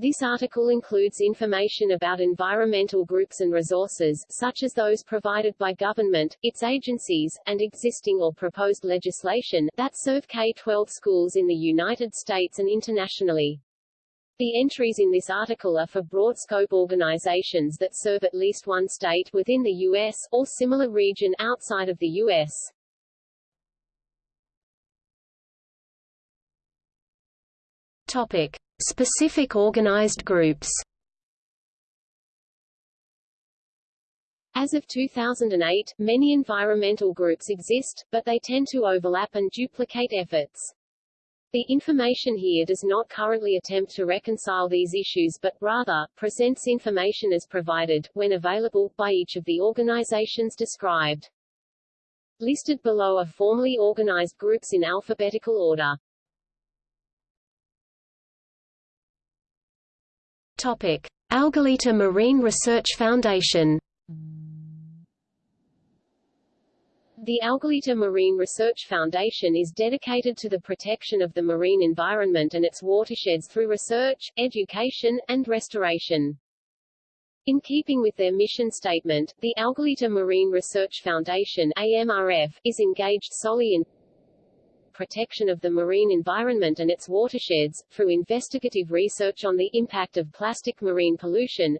This article includes information about environmental groups and resources, such as those provided by government, its agencies, and existing or proposed legislation, that serve K-12 schools in the United States and internationally. The entries in this article are for broad-scope organizations that serve at least one state within the U.S., or similar region outside of the U.S. Topic. Specific organized groups As of 2008, many environmental groups exist, but they tend to overlap and duplicate efforts. The information here does not currently attempt to reconcile these issues but, rather, presents information as provided, when available, by each of the organizations described. Listed below are formally organized groups in alphabetical order. Algalita Marine Research Foundation The Algalita Marine Research Foundation is dedicated to the protection of the marine environment and its watersheds through research, education, and restoration. In keeping with their mission statement, the Algalita Marine Research Foundation AMRF, is engaged solely in protection of the marine environment and its watersheds, through investigative research on the impact of plastic marine pollution,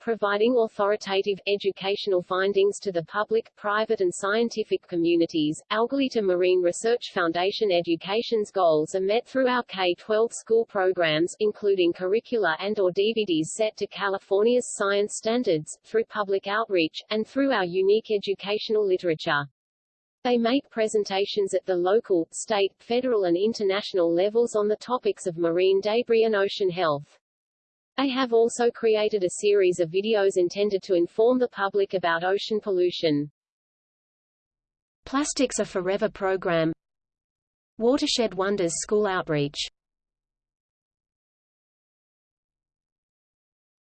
providing authoritative, educational findings to the public, private and scientific communities. Algalita Marine Research Foundation education's goals are met through our K-12 school programs, including curricula and or DVDs set to California's science standards, through public outreach, and through our unique educational literature. They make presentations at the local, state, federal and international levels on the topics of marine debris and ocean health. They have also created a series of videos intended to inform the public about ocean pollution. Plastics Are Forever program Watershed Wonders School Outreach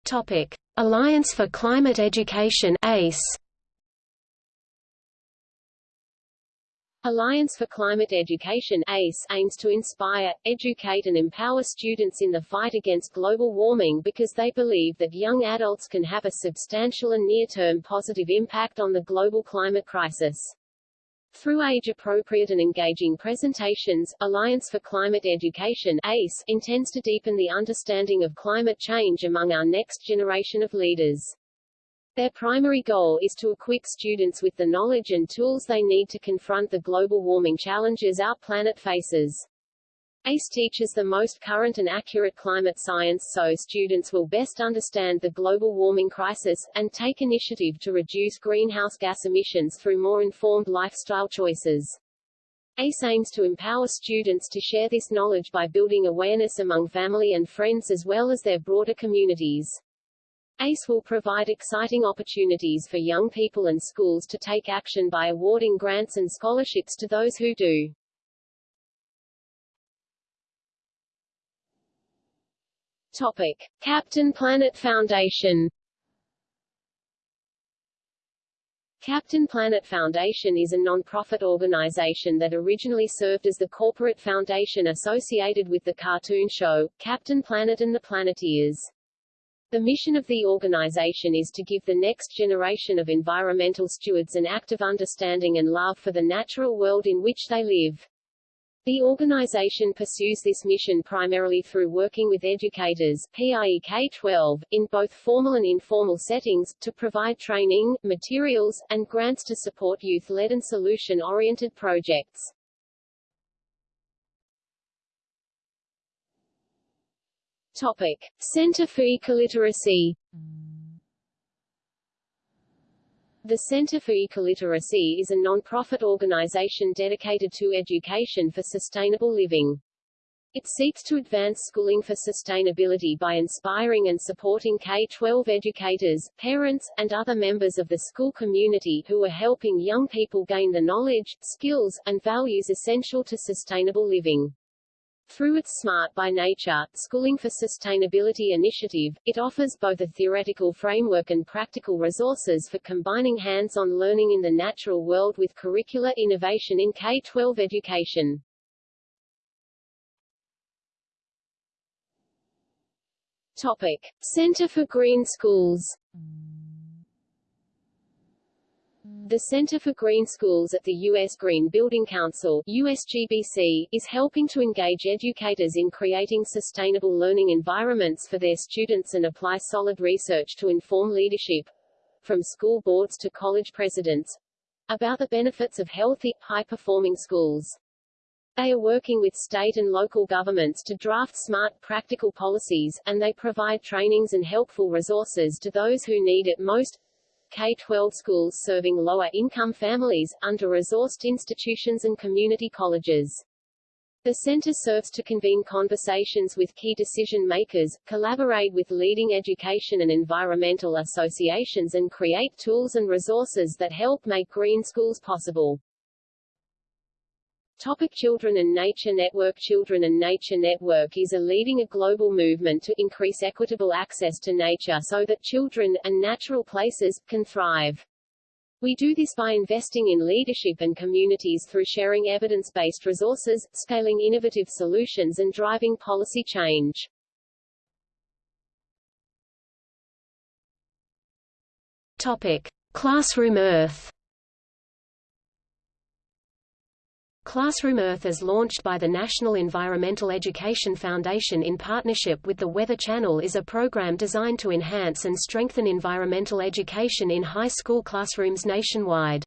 Topic. Alliance for Climate Education ACE Alliance for Climate Education ACE aims to inspire, educate and empower students in the fight against global warming because they believe that young adults can have a substantial and near-term positive impact on the global climate crisis. Through age-appropriate and engaging presentations, Alliance for Climate Education ACE intends to deepen the understanding of climate change among our next generation of leaders. Their primary goal is to equip students with the knowledge and tools they need to confront the global warming challenges our planet faces. ACE teaches the most current and accurate climate science so students will best understand the global warming crisis, and take initiative to reduce greenhouse gas emissions through more informed lifestyle choices. ACE aims to empower students to share this knowledge by building awareness among family and friends as well as their broader communities. ACE will provide exciting opportunities for young people and schools to take action by awarding grants and scholarships to those who do. Topic. Captain Planet Foundation Captain Planet Foundation is a non-profit organization that originally served as the corporate foundation associated with the cartoon show, Captain Planet and the Planeteers. The mission of the organization is to give the next generation of environmental stewards an active understanding and love for the natural world in which they live. The organization pursues this mission primarily through working with educators PIE K-12, in both formal and informal settings, to provide training, materials, and grants to support youth-led and solution-oriented projects. Topic. Center for Ecoliteracy The Center for Ecoliteracy is a non-profit organization dedicated to education for sustainable living. It seeks to advance schooling for sustainability by inspiring and supporting K-12 educators, parents, and other members of the school community who are helping young people gain the knowledge, skills, and values essential to sustainable living. Through its Smart by Nature, Schooling for Sustainability initiative, it offers both a theoretical framework and practical resources for combining hands-on learning in the natural world with curricular innovation in K-12 education. Topic. Center for Green Schools The Center for Green Schools at the U.S. Green Building Council USGBC, is helping to engage educators in creating sustainable learning environments for their students and apply solid research to inform leadership, from school boards to college presidents, about the benefits of healthy, high-performing schools. They are working with state and local governments to draft smart, practical policies, and they provide trainings and helpful resources to those who need it most, K-12 schools serving lower-income families, under-resourced institutions and community colleges. The center serves to convene conversations with key decision-makers, collaborate with leading education and environmental associations and create tools and resources that help make green schools possible. Topic Children and Nature Network Children and Nature Network is a leading a global movement to increase equitable access to nature so that children, and natural places, can thrive. We do this by investing in leadership and communities through sharing evidence-based resources, scaling innovative solutions and driving policy change. Topic. Classroom Earth Classroom Earth is launched by the National Environmental Education Foundation in partnership with the Weather Channel is a program designed to enhance and strengthen environmental education in high school classrooms nationwide.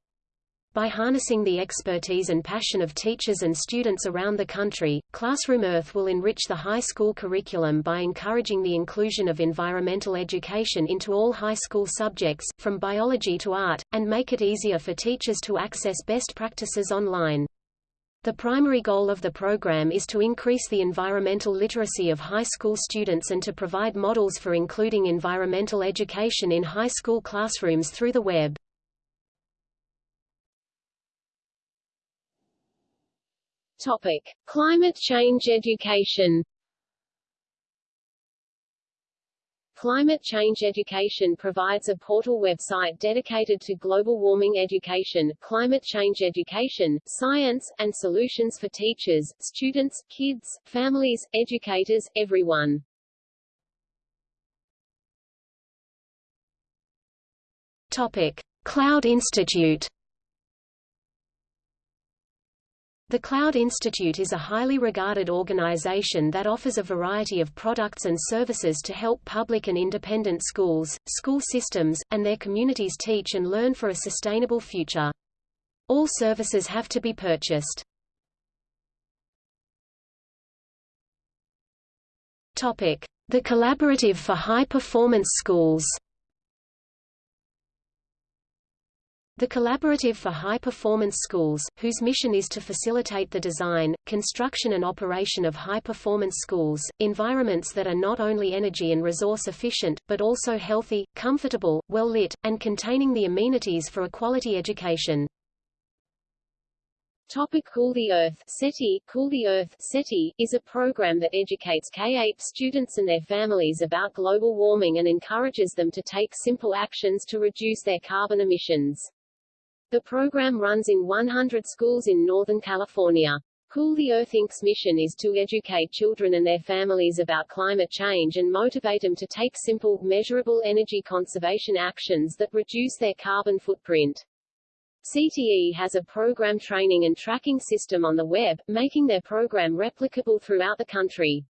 By harnessing the expertise and passion of teachers and students around the country, Classroom Earth will enrich the high school curriculum by encouraging the inclusion of environmental education into all high school subjects, from biology to art, and make it easier for teachers to access best practices online. The primary goal of the program is to increase the environmental literacy of high school students and to provide models for including environmental education in high school classrooms through the web. Topic: Climate change education. Climate Change Education provides a portal website dedicated to global warming education, climate change education, science, and solutions for teachers, students, kids, families, educators, everyone. Topic: Cloud Institute The Cloud Institute is a highly regarded organization that offers a variety of products and services to help public and independent schools, school systems, and their communities teach and learn for a sustainable future. All services have to be purchased. The Collaborative for High Performance Schools. The Collaborative for High Performance Schools, whose mission is to facilitate the design, construction and operation of high-performance schools, environments that are not only energy and resource efficient, but also healthy, comfortable, well-lit, and containing the amenities for a quality education. Topic Cool the Earth CTE, cool the Earth CTE, is a program that educates K-8 students and their families about global warming and encourages them to take simple actions to reduce their carbon emissions. The program runs in 100 schools in Northern California. Cool the Earth Inc.'s mission is to educate children and their families about climate change and motivate them to take simple, measurable energy conservation actions that reduce their carbon footprint. CTE has a program training and tracking system on the web, making their program replicable throughout the country.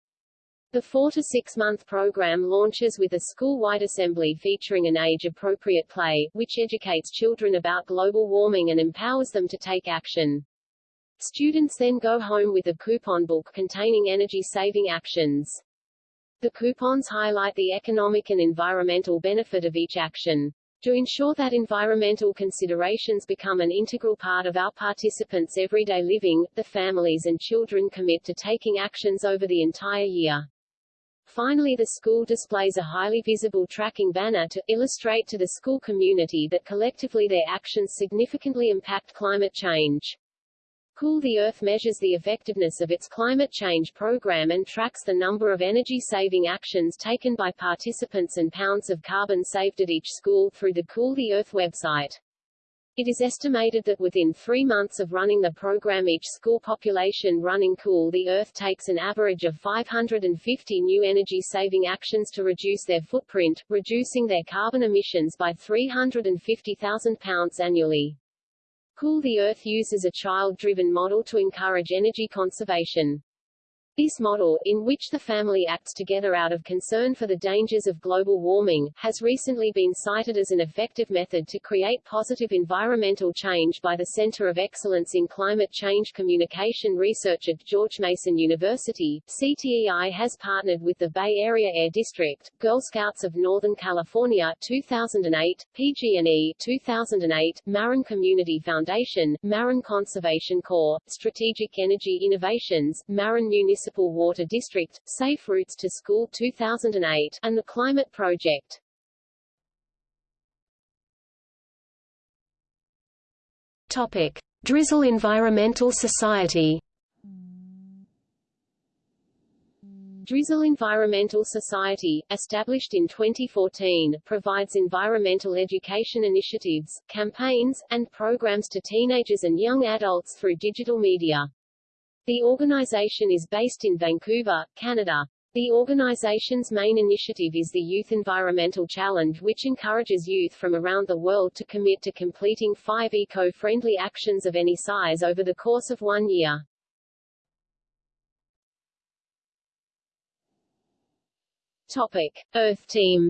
The four to six month program launches with a school-wide assembly featuring an age-appropriate play, which educates children about global warming and empowers them to take action. Students then go home with a coupon book containing energy-saving actions. The coupons highlight the economic and environmental benefit of each action. To ensure that environmental considerations become an integral part of our participants' everyday living, the families and children commit to taking actions over the entire year. Finally the school displays a highly visible tracking banner to illustrate to the school community that collectively their actions significantly impact climate change. Cool the Earth measures the effectiveness of its climate change program and tracks the number of energy-saving actions taken by participants and pounds of carbon saved at each school through the Cool the Earth website. It is estimated that within three months of running the program each school population running Cool the Earth takes an average of 550 new energy-saving actions to reduce their footprint, reducing their carbon emissions by 350,000 pounds annually. Cool the Earth uses a child-driven model to encourage energy conservation. This model, in which the family acts together out of concern for the dangers of global warming, has recently been cited as an effective method to create positive environmental change by the Center of Excellence in Climate Change Communication Research at George Mason University. CTEI has partnered with the Bay Area Air District, Girl Scouts of Northern California 2008, PG&E 2008, Marin Community Foundation, Marin Conservation Corps, Strategic Energy Innovations, Marin Municipal Municipal Water District, Safe Routes to School 2008, and the Climate Project. Topic. Drizzle Environmental Society Drizzle Environmental Society, established in 2014, provides environmental education initiatives, campaigns, and programs to teenagers and young adults through digital media. The organization is based in Vancouver, Canada. The organization's main initiative is the Youth Environmental Challenge which encourages youth from around the world to commit to completing five eco-friendly actions of any size over the course of one year. Topic. Earth Team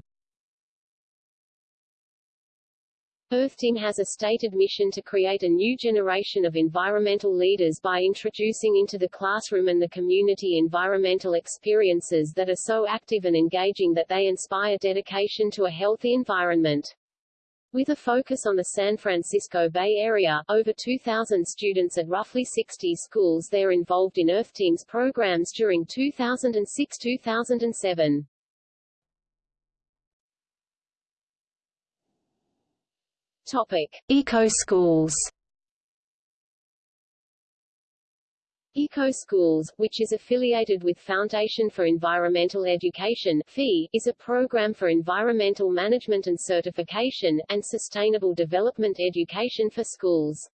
Earth Team has a stated mission to create a new generation of environmental leaders by introducing into the classroom and the community environmental experiences that are so active and engaging that they inspire dedication to a healthy environment. With a focus on the San Francisco Bay Area, over 2,000 students at roughly 60 schools they are involved in Earth Team's programs during 2006-2007. Topic: Eco Schools. Eco Schools, which is affiliated with Foundation for Environmental Education FEE, is a program for environmental management and certification, and sustainable development education for schools.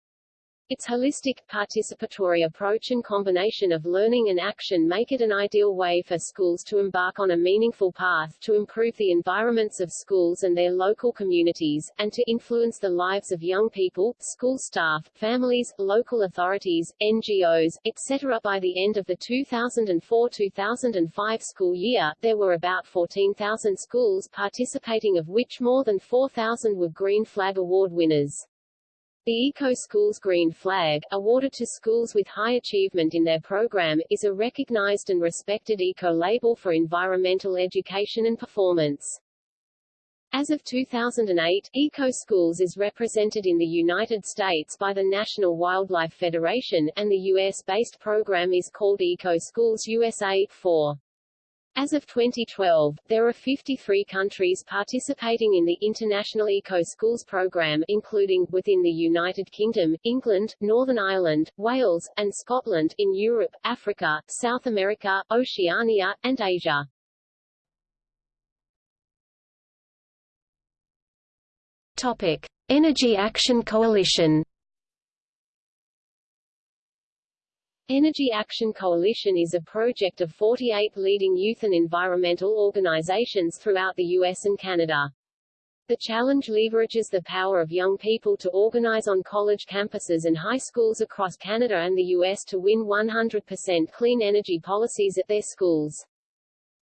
Its holistic, participatory approach and combination of learning and action make it an ideal way for schools to embark on a meaningful path to improve the environments of schools and their local communities, and to influence the lives of young people, school staff, families, local authorities, NGOs, etc. By the end of the 2004-2005 school year, there were about 14,000 schools participating of which more than 4,000 were Green Flag Award winners. The Eco Schools Green Flag, awarded to schools with high achievement in their program, is a recognized and respected eco-label for environmental education and performance. As of 2008, Eco Schools is represented in the United States by the National Wildlife Federation, and the U.S.-based program is called Eco Schools USA 4. As of 2012, there are 53 countries participating in the International Eco Schools program including, within the United Kingdom, England, Northern Ireland, Wales, and Scotland, in Europe, Africa, South America, Oceania, and Asia. Topic. Energy Action Coalition Energy Action Coalition is a project of 48 leading youth and environmental organizations throughout the U.S. and Canada. The challenge leverages the power of young people to organize on college campuses and high schools across Canada and the U.S. to win 100% clean energy policies at their schools.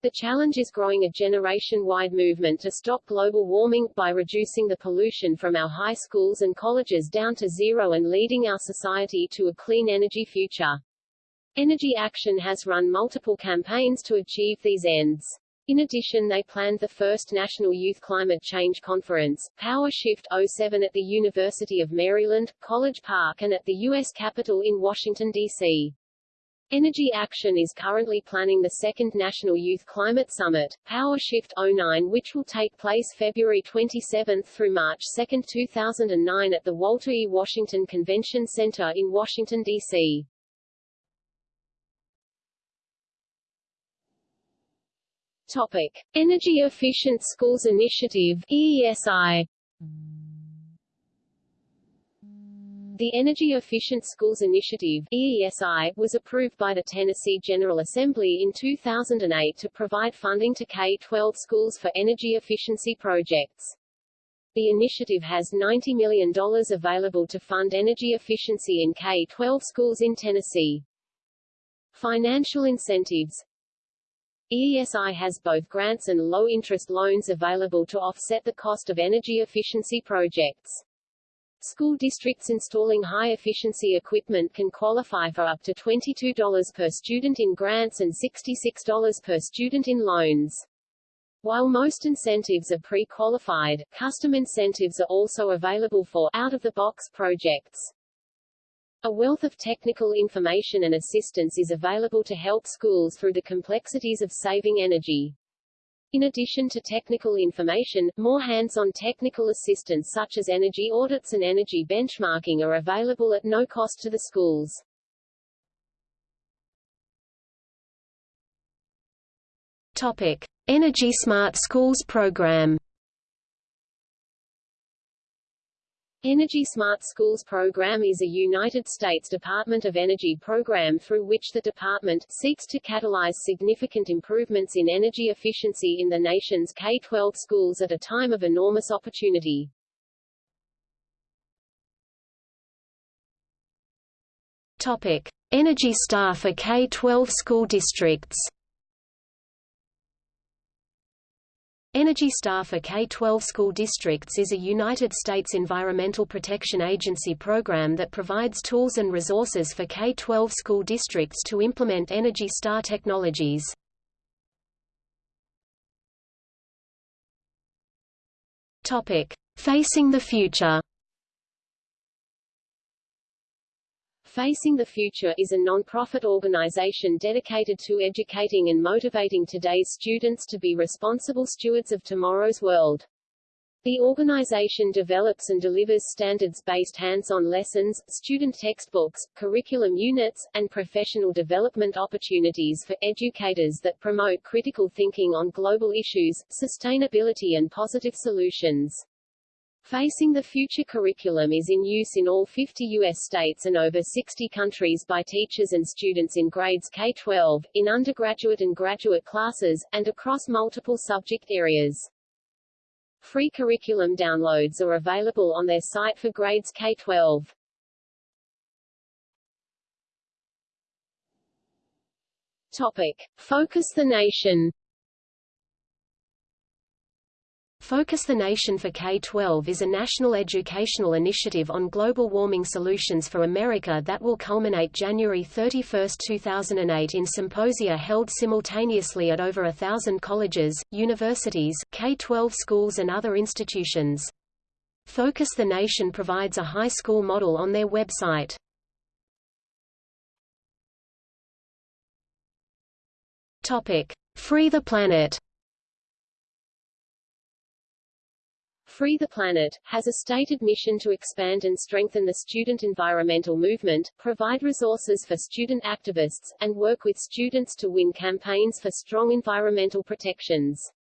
The challenge is growing a generation-wide movement to stop global warming, by reducing the pollution from our high schools and colleges down to zero and leading our society to a clean energy future. Energy Action has run multiple campaigns to achieve these ends. In addition they planned the first National Youth Climate Change Conference, Power Shift 07 at the University of Maryland, College Park and at the U.S. Capitol in Washington, D.C. Energy Action is currently planning the second National Youth Climate Summit, Power Shift 09 which will take place February 27 through March 2, 2009 at the Walter E. Washington Convention Center in Washington, D.C. Topic: Energy Efficient Schools Initiative (EESI). The Energy Efficient Schools Initiative EESI, was approved by the Tennessee General Assembly in 2008 to provide funding to K-12 schools for energy efficiency projects. The initiative has $90 million available to fund energy efficiency in K-12 schools in Tennessee. Financial incentives EESI has both grants and low-interest loans available to offset the cost of energy efficiency projects. School districts installing high-efficiency equipment can qualify for up to $22 per student in grants and $66 per student in loans. While most incentives are pre-qualified, custom incentives are also available for out-of-the-box projects. A wealth of technical information and assistance is available to help schools through the complexities of saving energy. In addition to technical information, more hands-on technical assistance such as energy audits and energy benchmarking are available at no cost to the schools. Topic: Energy Smart Schools program. Energy Smart Schools program is a United States Department of Energy program through which the department seeks to catalyze significant improvements in energy efficiency in the nation's K-12 schools at a time of enormous opportunity. Topic: Energy Star for K-12 school districts. Energy Star for K-12 school districts is a United States Environmental Protection Agency program that provides tools and resources for K-12 school districts to implement Energy Star technologies. Topic: Facing the future. Facing the Future is a non-profit organization dedicated to educating and motivating today's students to be responsible stewards of tomorrow's world. The organization develops and delivers standards-based hands-on lessons, student textbooks, curriculum units, and professional development opportunities for educators that promote critical thinking on global issues, sustainability and positive solutions. Facing the Future curriculum is in use in all 50 U.S. states and over 60 countries by teachers and students in grades K-12, in undergraduate and graduate classes, and across multiple subject areas. Free curriculum downloads are available on their site for grades K-12. Topic. Focus the Nation Focus the Nation for K-12 is a national educational initiative on global warming solutions for America that will culminate January 31, 2008 in symposia held simultaneously at over a thousand colleges, universities, K-12 schools and other institutions. Focus the Nation provides a high school model on their website. Free the Planet Free the Planet, has a stated mission to expand and strengthen the student environmental movement, provide resources for student activists, and work with students to win campaigns for strong environmental protections.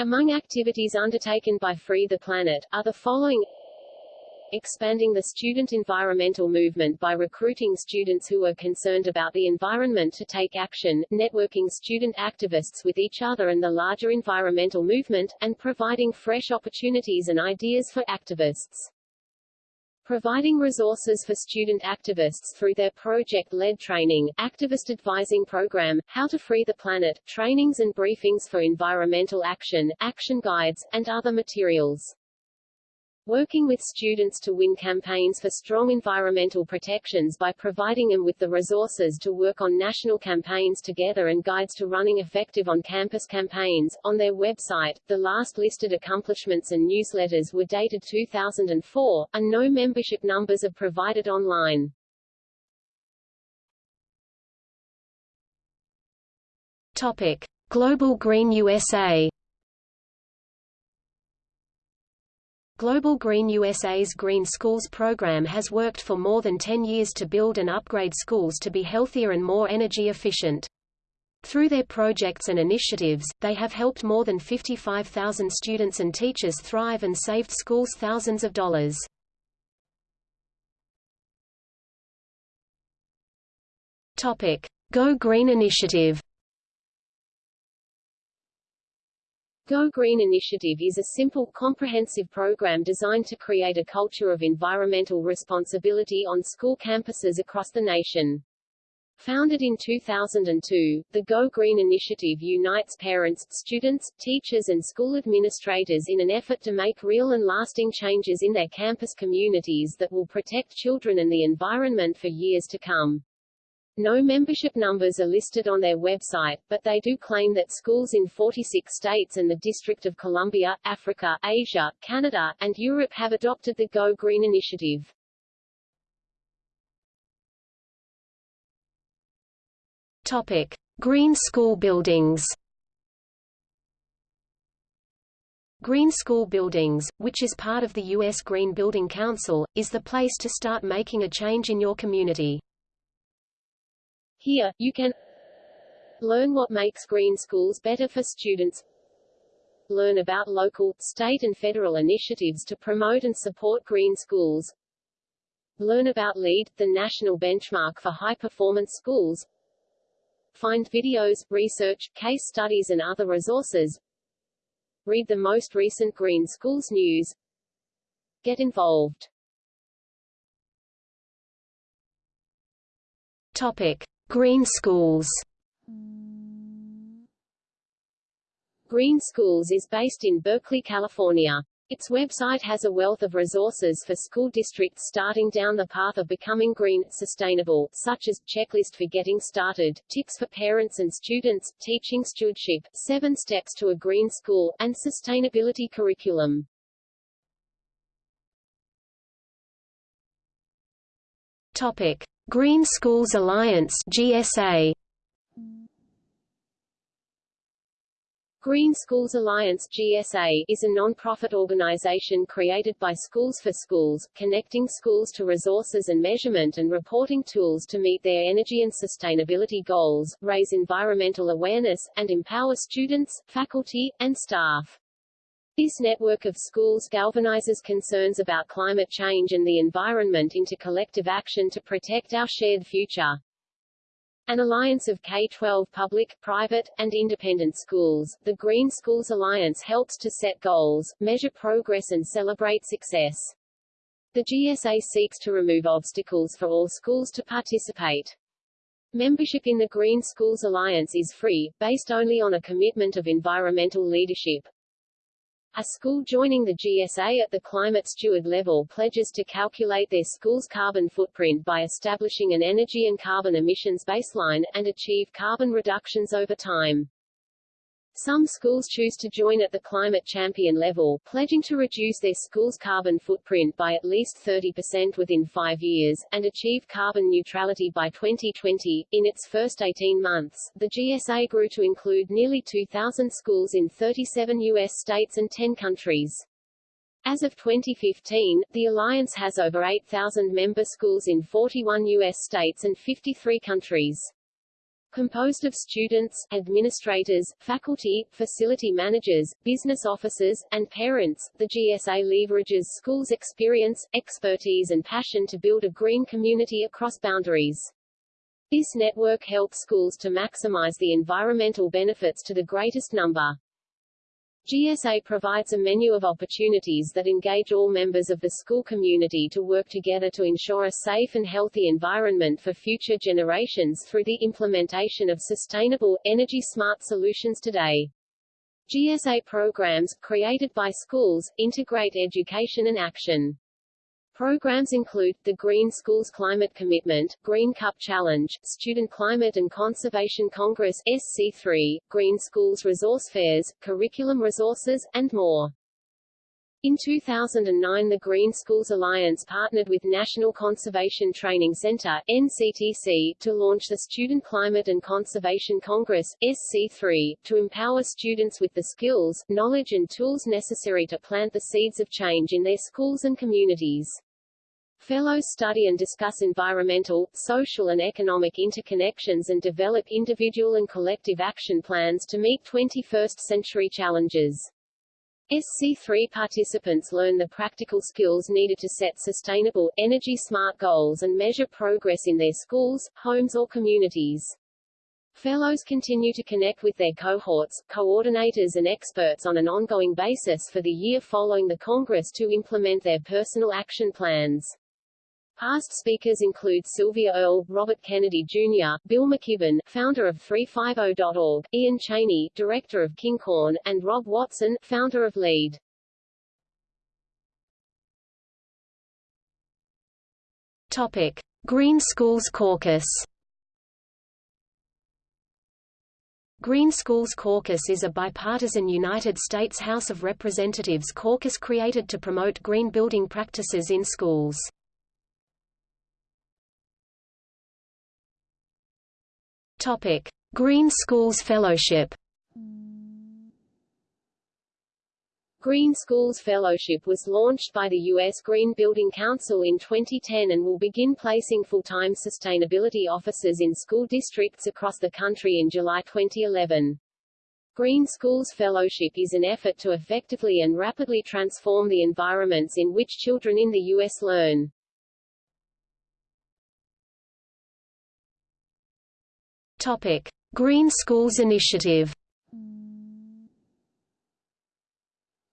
Among activities undertaken by Free the Planet, are the following expanding the student environmental movement by recruiting students who are concerned about the environment to take action, networking student activists with each other and the larger environmental movement, and providing fresh opportunities and ideas for activists. Providing resources for student activists through their project-led training, activist advising program, How to Free the Planet, trainings and briefings for environmental action, action guides, and other materials working with students to win campaigns for strong environmental protections by providing them with the resources to work on national campaigns together and guides to running effective on-campus campaigns. On their website, the last listed accomplishments and newsletters were dated 2004, and no membership numbers are provided online. Topic: Global Green USA Global Green USA's Green Schools program has worked for more than 10 years to build and upgrade schools to be healthier and more energy efficient. Through their projects and initiatives, they have helped more than 55,000 students and teachers thrive and saved schools thousands of dollars. Topic: Go Green Initiative Go Green Initiative is a simple, comprehensive program designed to create a culture of environmental responsibility on school campuses across the nation. Founded in 2002, the Go Green Initiative unites parents, students, teachers and school administrators in an effort to make real and lasting changes in their campus communities that will protect children and the environment for years to come. No membership numbers are listed on their website, but they do claim that schools in 46 states and the District of Columbia, Africa, Asia, Canada, and Europe have adopted the Go Green initiative. Topic: Green school buildings. Green School Buildings, which is part of the U.S. Green Building Council, is the place to start making a change in your community. Here, you can learn what makes green schools better for students, learn about local, state and federal initiatives to promote and support green schools, learn about LEED, the national benchmark for high-performance schools, find videos, research, case studies and other resources, read the most recent Green Schools news, get involved. Topic. Green Schools Green Schools is based in Berkeley, California. Its website has a wealth of resources for school districts starting down the path of becoming green, sustainable, such as, checklist for getting started, tips for parents and students, teaching stewardship, seven steps to a green school, and sustainability curriculum. Topic. Green Schools Alliance GSA Green Schools Alliance GSA is a non-profit organization created by Schools for Schools, connecting schools to resources and measurement and reporting tools to meet their energy and sustainability goals, raise environmental awareness, and empower students, faculty, and staff. This network of schools galvanizes concerns about climate change and the environment into collective action to protect our shared future. An alliance of K-12 public, private, and independent schools, the Green Schools Alliance helps to set goals, measure progress and celebrate success. The GSA seeks to remove obstacles for all schools to participate. Membership in the Green Schools Alliance is free, based only on a commitment of environmental leadership. A school joining the GSA at the climate steward level pledges to calculate their school's carbon footprint by establishing an energy and carbon emissions baseline, and achieve carbon reductions over time. Some schools choose to join at the climate champion level, pledging to reduce their school's carbon footprint by at least 30% within five years, and achieve carbon neutrality by 2020. In its first 18 months, the GSA grew to include nearly 2,000 schools in 37 U.S. states and 10 countries. As of 2015, the Alliance has over 8,000 member schools in 41 U.S. states and 53 countries. Composed of students, administrators, faculty, facility managers, business officers, and parents, the GSA leverages schools' experience, expertise and passion to build a green community across boundaries. This network helps schools to maximize the environmental benefits to the greatest number. GSA provides a menu of opportunities that engage all members of the school community to work together to ensure a safe and healthy environment for future generations through the implementation of sustainable, energy-smart solutions today. GSA programs, created by schools, integrate education and action. Programs include, the Green Schools Climate Commitment, Green Cup Challenge, Student Climate and Conservation Congress SC3, Green Schools Resource Fairs, Curriculum Resources, and more. In 2009 the Green Schools Alliance partnered with National Conservation Training Center NCTC, to launch the Student Climate and Conservation Congress SC3, to empower students with the skills, knowledge and tools necessary to plant the seeds of change in their schools and communities. Fellows study and discuss environmental, social and economic interconnections and develop individual and collective action plans to meet 21st-century challenges. SC3 participants learn the practical skills needed to set sustainable, energy-smart goals and measure progress in their schools, homes or communities. Fellows continue to connect with their cohorts, coordinators and experts on an ongoing basis for the year following the Congress to implement their personal action plans. Past speakers include Sylvia Earle, Robert Kennedy Jr., Bill McKibben, founder of 350.org, Ian Cheney, director of King Corn, and Rob Watson, founder of LEED. Topic: Green Schools Caucus. Green Schools Caucus is a bipartisan United States House of Representatives caucus created to promote green building practices in schools. Topic: Green Schools Fellowship. Green Schools Fellowship was launched by the U.S. Green Building Council in 2010 and will begin placing full-time sustainability officers in school districts across the country in July 2011. Green Schools Fellowship is an effort to effectively and rapidly transform the environments in which children in the U.S. learn. Topic: Green Schools Initiative.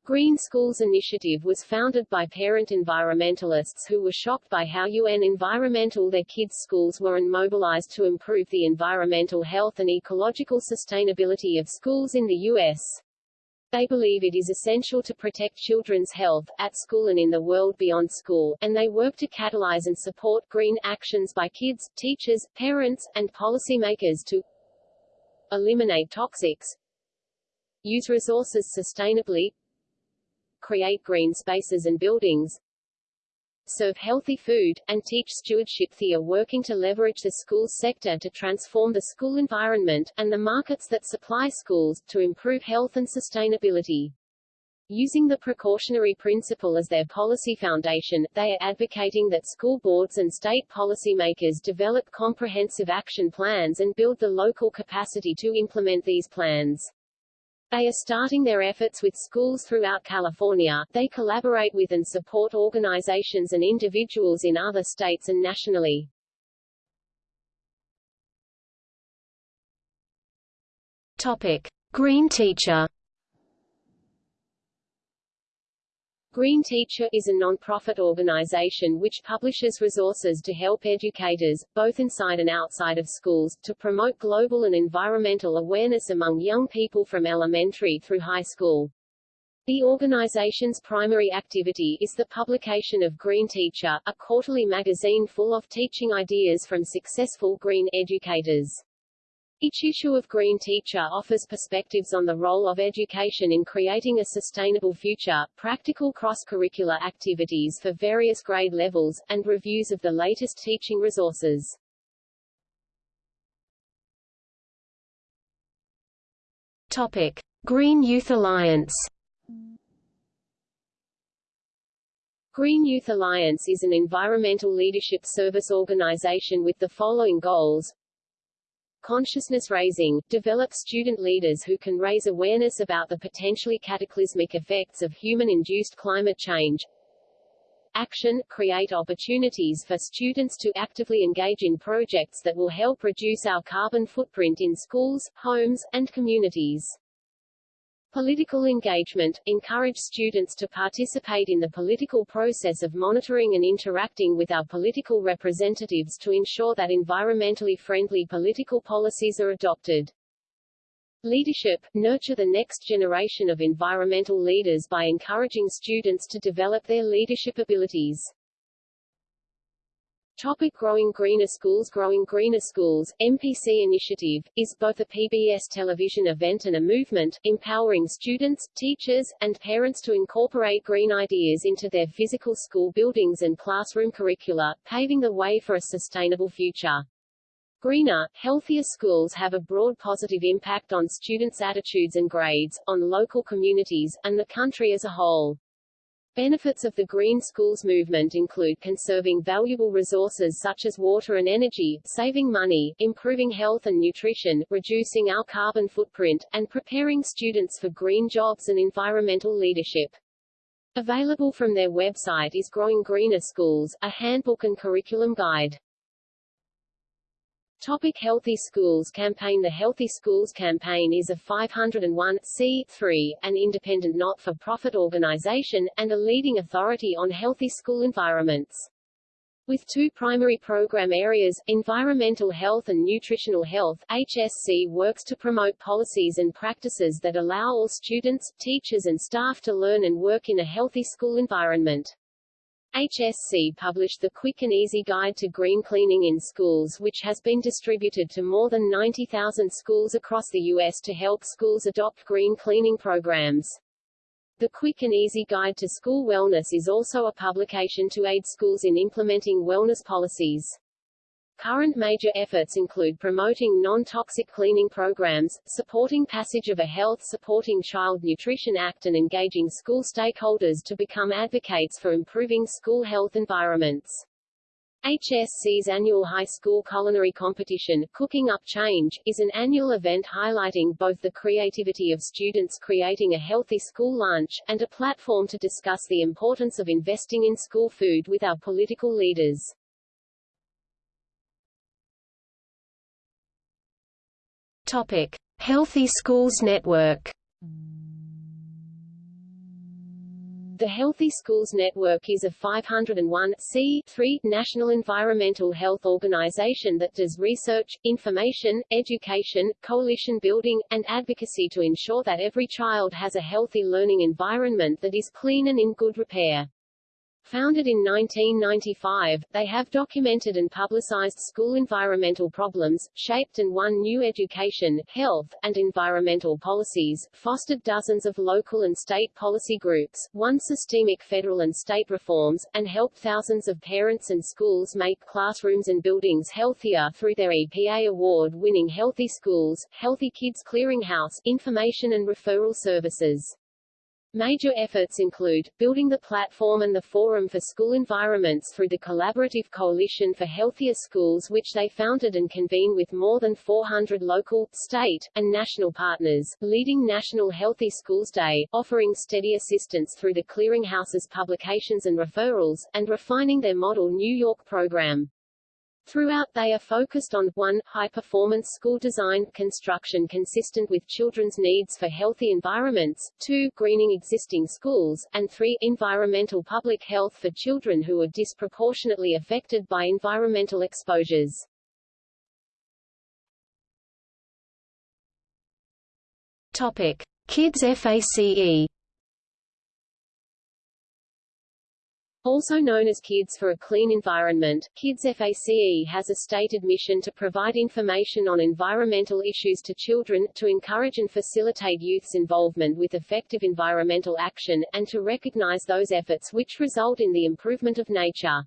Green Schools Initiative was founded by parent environmentalists who were shocked by how UN Environmental their kids' schools were and mobilized to improve the environmental health and ecological sustainability of schools in the U.S. They believe it is essential to protect children's health, at school and in the world beyond school, and they work to catalyze and support green actions by kids, teachers, parents, and policymakers to eliminate toxics, use resources sustainably, create green spaces and buildings, serve healthy food, and teach stewardship. They are working to leverage the schools sector to transform the school environment, and the markets that supply schools, to improve health and sustainability. Using the precautionary principle as their policy foundation, they are advocating that school boards and state policymakers develop comprehensive action plans and build the local capacity to implement these plans. They are starting their efforts with schools throughout California. They collaborate with and support organizations and individuals in other states and nationally. Topic: Green Teacher. Green Teacher is a non-profit organization which publishes resources to help educators, both inside and outside of schools, to promote global and environmental awareness among young people from elementary through high school. The organization's primary activity is the publication of Green Teacher, a quarterly magazine full of teaching ideas from successful green educators. Each issue of Green Teacher offers perspectives on the role of education in creating a sustainable future, practical cross-curricular activities for various grade levels, and reviews of the latest teaching resources. Topic: Green Youth Alliance. Green Youth Alliance is an environmental leadership service organization with the following goals consciousness raising, develop student leaders who can raise awareness about the potentially cataclysmic effects of human-induced climate change, action, create opportunities for students to actively engage in projects that will help reduce our carbon footprint in schools, homes, and communities. Political engagement – encourage students to participate in the political process of monitoring and interacting with our political representatives to ensure that environmentally friendly political policies are adopted. Leadership – nurture the next generation of environmental leaders by encouraging students to develop their leadership abilities. Topic Growing Greener Schools Growing Greener Schools, MPT Initiative, is both a PBS television event and a movement, empowering students, teachers, and parents to incorporate green ideas into their physical school buildings and classroom curricula, paving the way for a sustainable future. Greener, healthier schools have a broad positive impact on students' attitudes and grades, on local communities, and the country as a whole. Benefits of the Green Schools movement include conserving valuable resources such as water and energy, saving money, improving health and nutrition, reducing our carbon footprint, and preparing students for green jobs and environmental leadership. Available from their website is Growing Greener Schools, a handbook and curriculum guide. Topic Healthy Schools Campaign The Healthy Schools Campaign is a 501c3, an independent not-for-profit organization, and a leading authority on healthy school environments. With two primary program areas, environmental health and nutritional health, HSC works to promote policies and practices that allow all students, teachers and staff to learn and work in a healthy school environment. HSC published the Quick and Easy Guide to Green Cleaning in Schools which has been distributed to more than 90,000 schools across the U.S. to help schools adopt green cleaning programs. The Quick and Easy Guide to School Wellness is also a publication to aid schools in implementing wellness policies. Current major efforts include promoting non-toxic cleaning programs, supporting passage of a Health Supporting Child Nutrition Act and engaging school stakeholders to become advocates for improving school health environments. HSC's annual high school culinary competition, Cooking Up Change, is an annual event highlighting both the creativity of students creating a healthy school lunch, and a platform to discuss the importance of investing in school food with our political leaders. Topic: Healthy Schools Network. The Healthy Schools Network is a 501 national environmental health organization that does research, information, education, coalition building, and advocacy to ensure that every child has a healthy learning environment that is clean and in good repair. Founded in 1995, they have documented and publicized school environmental problems, shaped and won new education, health, and environmental policies, fostered dozens of local and state policy groups, won systemic federal and state reforms, and helped thousands of parents and schools make classrooms and buildings healthier through their EPA award-winning Healthy Schools, Healthy Kids Clearinghouse, information and referral services. Major efforts include, building the platform and the forum for school environments through the Collaborative Coalition for Healthier Schools which they founded and convene with more than 400 local, state, and national partners, leading National Healthy Schools Day, offering steady assistance through the Clearinghouse's publications and referrals, and refining their model New York program. Throughout they are focused on 1. High-performance school design, construction consistent with children's needs for healthy environments, 2. Greening existing schools, and 3. Environmental public health for children who are disproportionately affected by environmental exposures. Topic. Kids FACE Also known as Kids for a Clean Environment, Kids FACE has a stated mission to provide information on environmental issues to children, to encourage and facilitate youth's involvement with effective environmental action, and to recognize those efforts which result in the improvement of nature.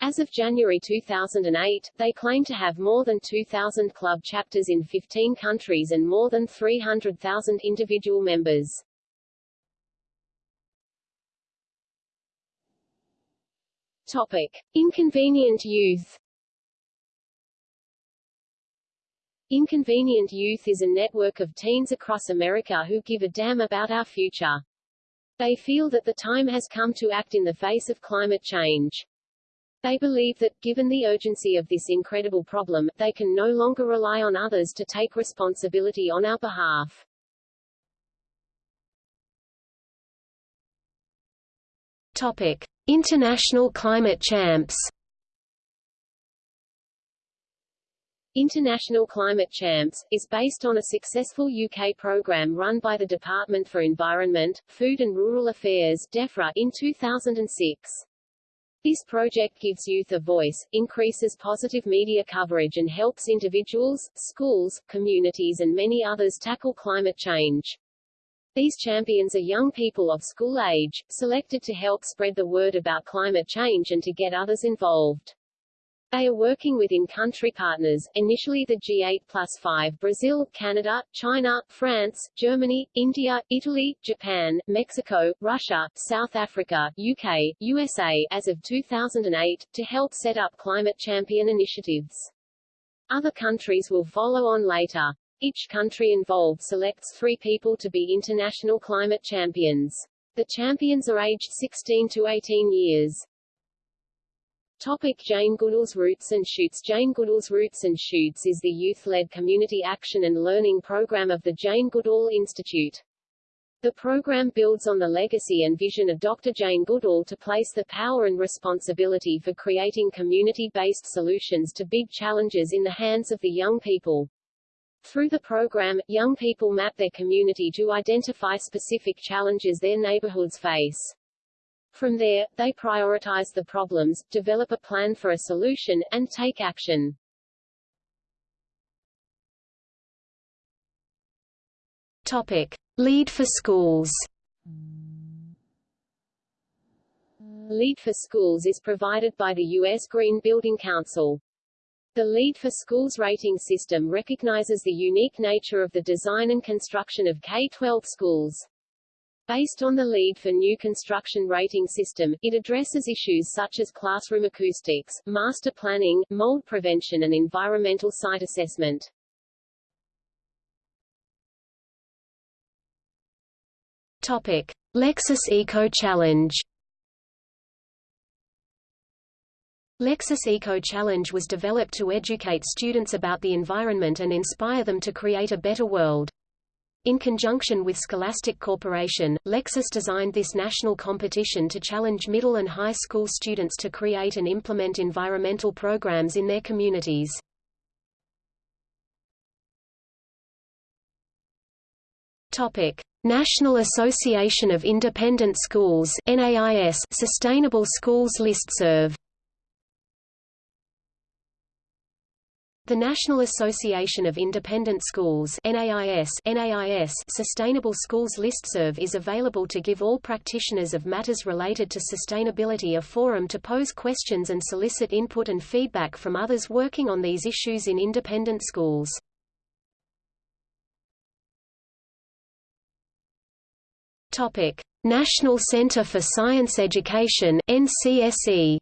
As of January 2008, they claim to have more than 2,000 club chapters in 15 countries and more than 300,000 individual members. Topic. Inconvenient youth Inconvenient Youth is a network of teens across America who give a damn about our future. They feel that the time has come to act in the face of climate change. They believe that, given the urgency of this incredible problem, they can no longer rely on others to take responsibility on our behalf. Topic. International Climate Champs International Climate Champs, is based on a successful UK programme run by the Department for Environment, Food and Rural Affairs DEFRA in 2006. This project gives youth a voice, increases positive media coverage and helps individuals, schools, communities and many others tackle climate change. These champions are young people of school age, selected to help spread the word about climate change and to get others involved. They are working with in-country partners, initially the G8 plus 5 Brazil, Canada, China, France, Germany, India, Italy, Japan, Mexico, Russia, South Africa, UK, USA as of 2008, to help set up climate champion initiatives. Other countries will follow on later. Each country involved selects three people to be international climate champions. The champions are aged 16 to 18 years. Topic Jane Goodall's Roots and Shoots Jane Goodall's Roots and Shoots is the youth-led community action and learning program of the Jane Goodall Institute. The program builds on the legacy and vision of Dr. Jane Goodall to place the power and responsibility for creating community-based solutions to big challenges in the hands of the young people. Through the program, young people map their community to identify specific challenges their neighborhoods face. From there, they prioritize the problems, develop a plan for a solution, and take action. Topic. LEED for schools LEED for Schools is provided by the U.S. Green Building Council. The LEED for Schools rating system recognizes the unique nature of the design and construction of K-12 schools. Based on the LEED for New Construction Rating System, it addresses issues such as classroom acoustics, master planning, mold prevention and environmental site assessment. Topic. Lexus Eco Challenge Lexus Eco Challenge was developed to educate students about the environment and inspire them to create a better world. In conjunction with Scholastic Corporation, Lexus designed this national competition to challenge middle and high school students to create and implement environmental programs in their communities. Topic: National Association of Independent Schools (NAIS) Sustainable Schools Listserv The National Association of Independent Schools NAIS, NAIS Sustainable Schools Listserv is available to give all practitioners of matters related to sustainability a forum to pose questions and solicit input and feedback from others working on these issues in independent schools. National Center for Science Education NCSE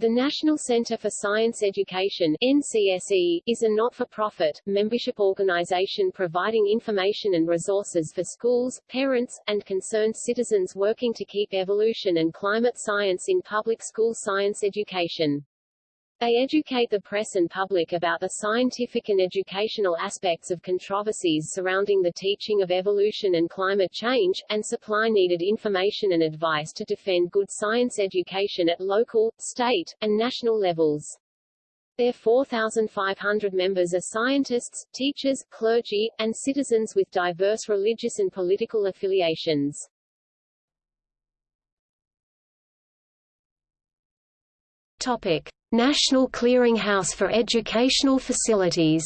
The National Center for Science Education NCSE, is a not-for-profit, membership organization providing information and resources for schools, parents, and concerned citizens working to keep evolution and climate science in public school science education. They educate the press and public about the scientific and educational aspects of controversies surrounding the teaching of evolution and climate change, and supply needed information and advice to defend good science education at local, state, and national levels. Their 4,500 members are scientists, teachers, clergy, and citizens with diverse religious and political affiliations. Topic. National Clearinghouse for Educational Facilities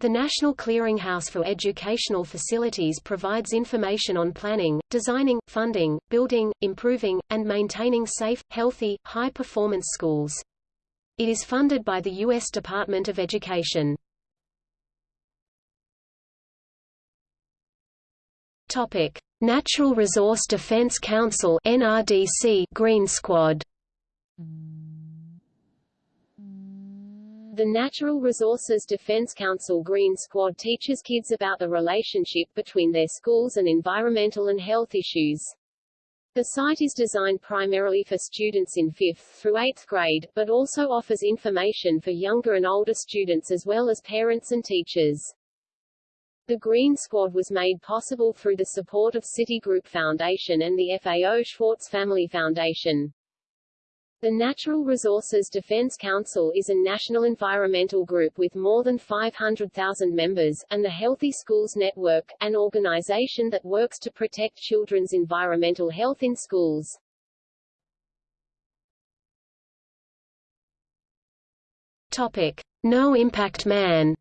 The National Clearinghouse for Educational Facilities provides information on planning, designing, funding, building, improving, and maintaining safe, healthy, high-performance schools. It is funded by the U.S. Department of Education. Natural Resource Defense Council (NRDC) Green Squad. The Natural Resources Defense Council Green Squad teaches kids about the relationship between their schools and environmental and health issues. The site is designed primarily for students in 5th through 8th grade, but also offers information for younger and older students as well as parents and teachers. The Green Squad was made possible through the support of Citigroup Foundation and the FAO Schwarz Family Foundation. The Natural Resources Defense Council is a national environmental group with more than 500,000 members, and the Healthy Schools Network, an organization that works to protect children's environmental health in schools. Topic. No Impact Man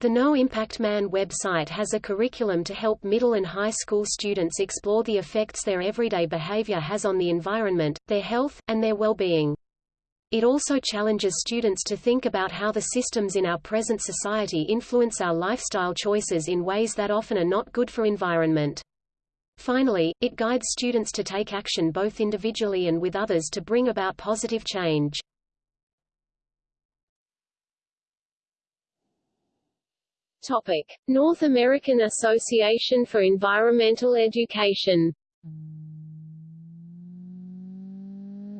The No Impact Man website has a curriculum to help middle and high school students explore the effects their everyday behavior has on the environment, their health, and their well-being. It also challenges students to think about how the systems in our present society influence our lifestyle choices in ways that often are not good for environment. Finally, it guides students to take action both individually and with others to bring about positive change. Topic: North American Association for Environmental Education.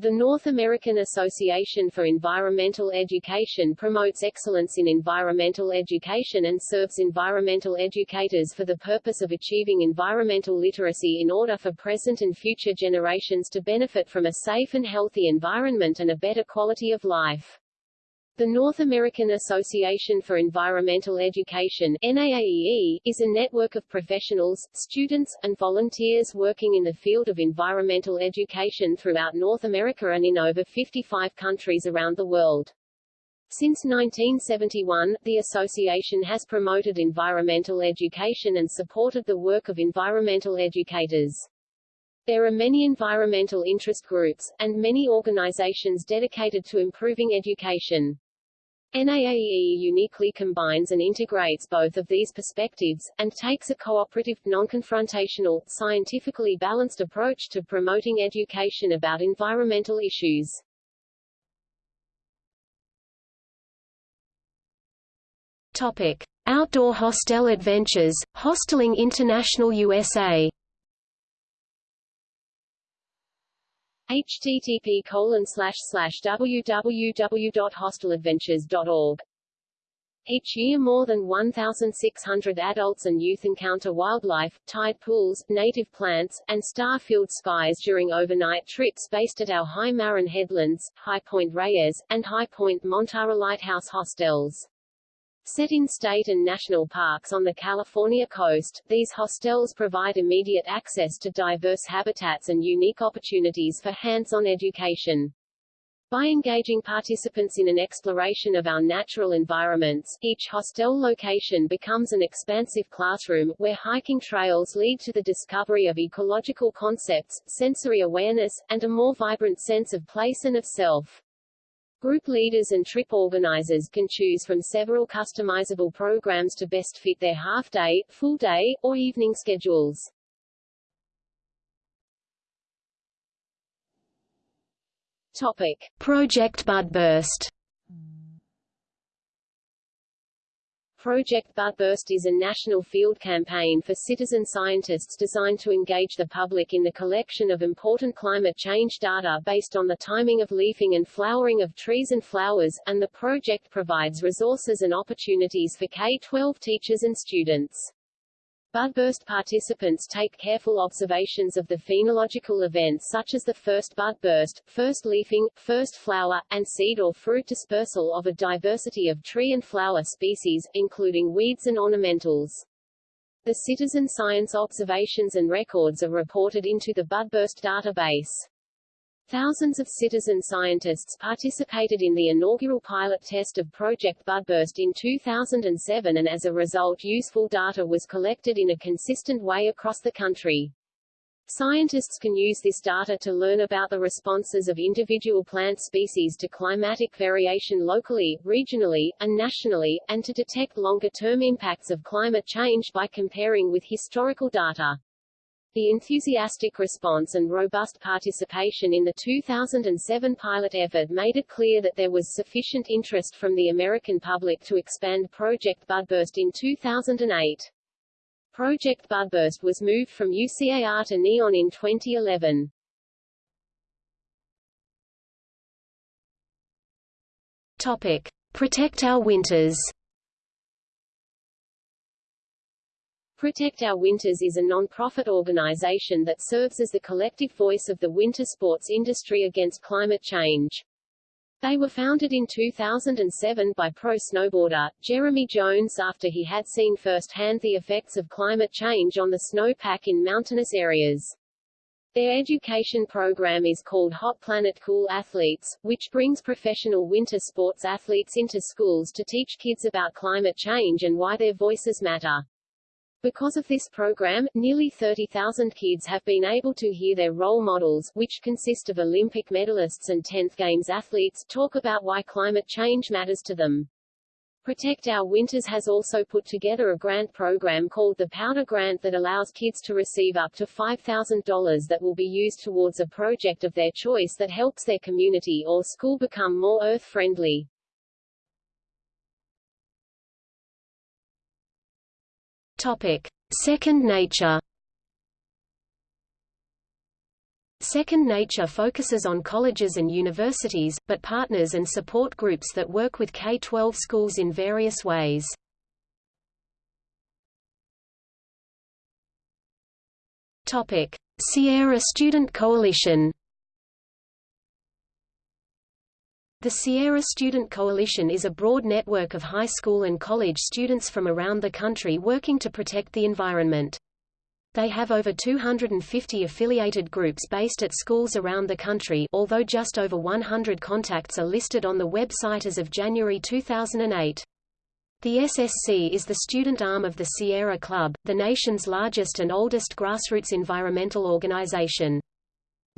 The North American Association for Environmental Education promotes excellence in environmental education and serves environmental educators for the purpose of achieving environmental literacy in order for present and future generations to benefit from a safe and healthy environment and a better quality of life. The North American Association for Environmental Education NAAEE, is a network of professionals, students, and volunteers working in the field of environmental education throughout North America and in over 55 countries around the world. Since 1971, the association has promoted environmental education and supported the work of environmental educators. There are many environmental interest groups, and many organizations dedicated to improving education. NAAEE uniquely combines and integrates both of these perspectives, and takes a cooperative, non-confrontational, scientifically balanced approach to promoting education about environmental issues. Topic. Outdoor Hostel Adventures, Hostelling International USA http colon www.hosteladventures.org each year more than 1,600 adults and youth encounter wildlife, tide pools, native plants, and star-filled skies during overnight trips based at our High Marin Headlands, High Point Reyes, and High Point Montara Lighthouse hostels. Set in state and national parks on the California coast, these hostels provide immediate access to diverse habitats and unique opportunities for hands-on education. By engaging participants in an exploration of our natural environments, each hostel location becomes an expansive classroom, where hiking trails lead to the discovery of ecological concepts, sensory awareness, and a more vibrant sense of place and of self. Group leaders and trip organizers can choose from several customizable programs to best fit their half-day, full-day, or evening schedules. Topic. Project Budburst Project Budburst is a national field campaign for citizen scientists designed to engage the public in the collection of important climate change data based on the timing of leafing and flowering of trees and flowers, and the project provides resources and opportunities for K-12 teachers and students. Budburst participants take careful observations of the phenological events such as the first budburst, first leafing, first flower, and seed or fruit dispersal of a diversity of tree and flower species, including weeds and ornamentals. The citizen science observations and records are reported into the Budburst database. Thousands of citizen scientists participated in the inaugural pilot test of Project Budburst in 2007 and as a result useful data was collected in a consistent way across the country. Scientists can use this data to learn about the responses of individual plant species to climatic variation locally, regionally, and nationally, and to detect longer-term impacts of climate change by comparing with historical data. The enthusiastic response and robust participation in the 2007 pilot effort made it clear that there was sufficient interest from the American public to expand Project Budburst in 2008. Project Budburst was moved from UCAR to NEON in 2011. Topic. Protect Our Winters Protect Our Winters is a non-profit organization that serves as the collective voice of the winter sports industry against climate change. They were founded in 2007 by pro snowboarder, Jeremy Jones after he had seen firsthand the effects of climate change on the snowpack in mountainous areas. Their education program is called Hot Planet Cool Athletes, which brings professional winter sports athletes into schools to teach kids about climate change and why their voices matter. Because of this program, nearly 30,000 kids have been able to hear their role models, which consist of Olympic medalists and 10th Games athletes, talk about why climate change matters to them. Protect Our Winters has also put together a grant program called the Powder Grant that allows kids to receive up to $5,000 that will be used towards a project of their choice that helps their community or school become more earth-friendly. Topic: Second Nature Second Nature focuses on colleges and universities, but partners and support groups that work with K-12 schools in various ways. Topic: Sierra Student Coalition. The Sierra Student Coalition is a broad network of high school and college students from around the country working to protect the environment. They have over 250 affiliated groups based at schools around the country although just over 100 contacts are listed on the website as of January 2008. The SSC is the student arm of the Sierra Club, the nation's largest and oldest grassroots environmental organization.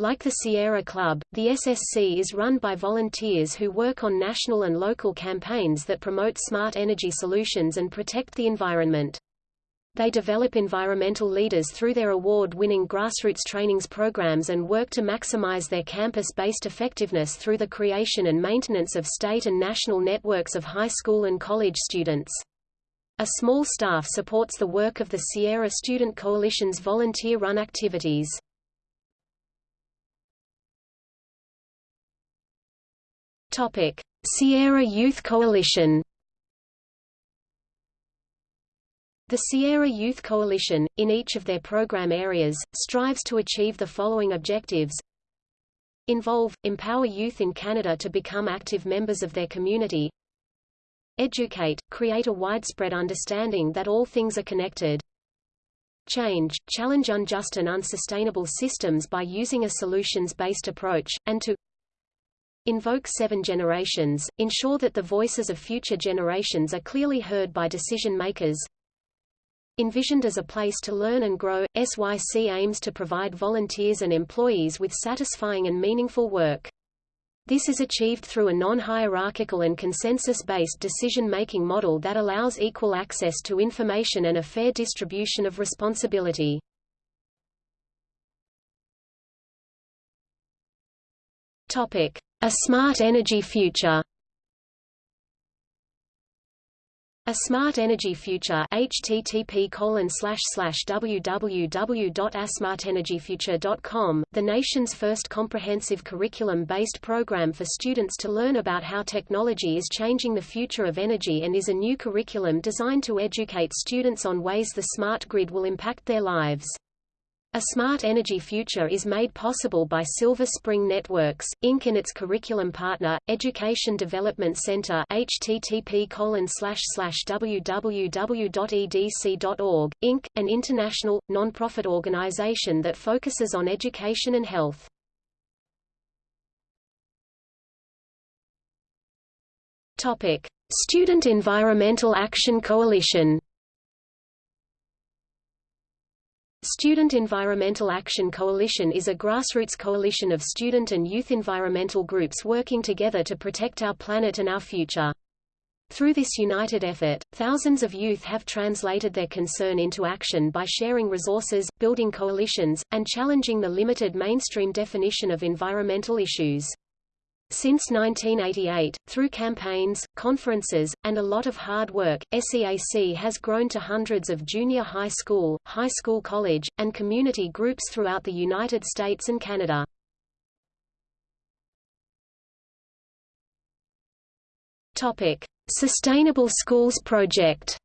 Like the Sierra Club, the SSC is run by volunteers who work on national and local campaigns that promote smart energy solutions and protect the environment. They develop environmental leaders through their award-winning grassroots trainings programs and work to maximize their campus-based effectiveness through the creation and maintenance of state and national networks of high school and college students. A small staff supports the work of the Sierra Student Coalition's volunteer-run activities. Sierra Youth Coalition. The Sierra Youth Coalition, in each of their program areas, strives to achieve the following objectives. Involve, empower youth in Canada to become active members of their community. Educate, create a widespread understanding that all things are connected. Change, challenge unjust and unsustainable systems by using a solutions-based approach, and to Invoke seven generations, ensure that the voices of future generations are clearly heard by decision-makers Envisioned as a place to learn and grow, SYC aims to provide volunteers and employees with satisfying and meaningful work. This is achieved through a non-hierarchical and consensus-based decision-making model that allows equal access to information and a fair distribution of responsibility. A smart energy future A Smart Energy Future http www.asmartenergyfuture.com, the nation's first comprehensive curriculum-based program for students to learn about how technology is changing the future of energy and is a new curriculum designed to educate students on ways the smart grid will impact their lives. A smart energy future is made possible by Silver Spring Networks, Inc. and its curriculum partner, Education Development Center http www.edc.org, Inc., an international, non-profit organization that focuses on education and health. Student Environmental Action Coalition Student Environmental Action Coalition is a grassroots coalition of student and youth environmental groups working together to protect our planet and our future. Through this united effort, thousands of youth have translated their concern into action by sharing resources, building coalitions, and challenging the limited mainstream definition of environmental issues. Since 1988, through campaigns, conferences, and a lot of hard work, SEAC has grown to hundreds of junior high school, high school college, and community groups throughout the United States and Canada. Sustainable Schools Project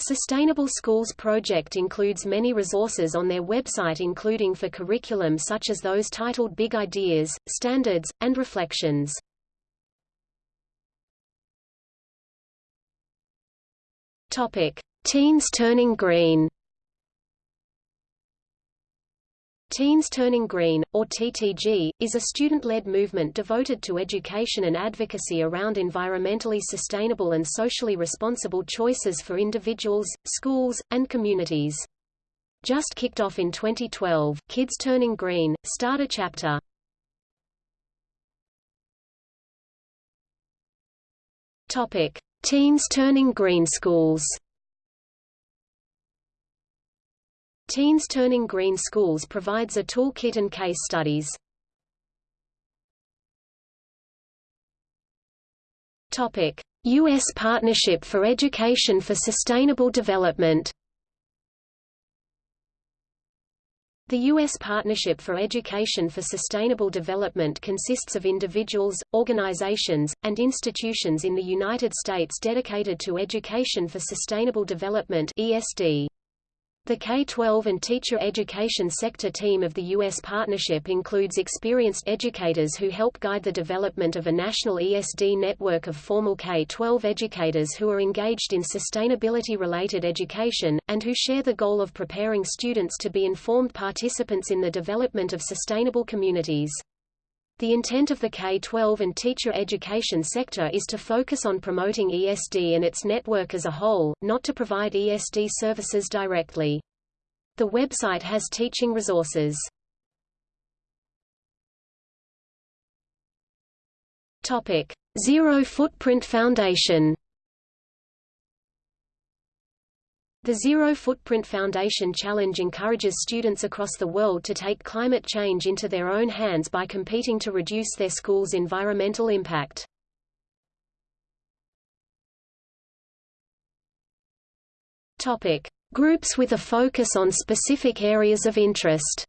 Sustainable Schools project includes many resources on their website including for curriculum such as those titled Big Ideas, Standards, and Reflections. Teens Turning Green Teens Turning Green, or TTG, is a student-led movement devoted to education and advocacy around environmentally sustainable and socially responsible choices for individuals, schools, and communities. Just kicked off in 2012, Kids Turning Green, start a chapter. Topic: Teens Turning Green Schools. Teens Turning Green Schools provides a toolkit and case studies. Topic: U.S. Partnership for Education for Sustainable Development. The U.S. Partnership for Education for Sustainable Development consists of individuals, organizations, and institutions in the United States dedicated to education for sustainable development ESD. The K-12 and teacher education sector team of the U.S. partnership includes experienced educators who help guide the development of a national ESD network of formal K-12 educators who are engaged in sustainability-related education, and who share the goal of preparing students to be informed participants in the development of sustainable communities. The intent of the K-12 and teacher education sector is to focus on promoting ESD and its network as a whole, not to provide ESD services directly. The website has teaching resources. Topic: Zero Footprint Foundation The Zero Footprint Foundation Challenge encourages students across the world to take climate change into their own hands by competing to reduce their school's environmental impact. Topic: Groups with a focus on specific areas of interest.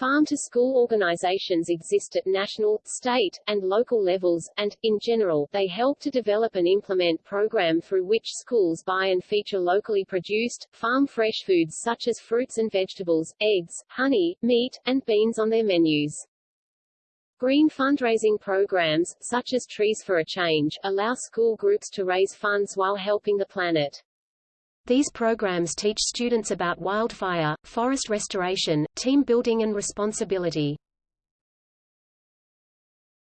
Farm-to-school organizations exist at national, state, and local levels, and, in general, they help to develop and implement program through which schools buy and feature locally produced, farm-fresh foods such as fruits and vegetables, eggs, honey, meat, and beans on their menus. Green fundraising programs, such as Trees for a Change, allow school groups to raise funds while helping the planet. These programs teach students about wildfire, forest restoration, team building and responsibility.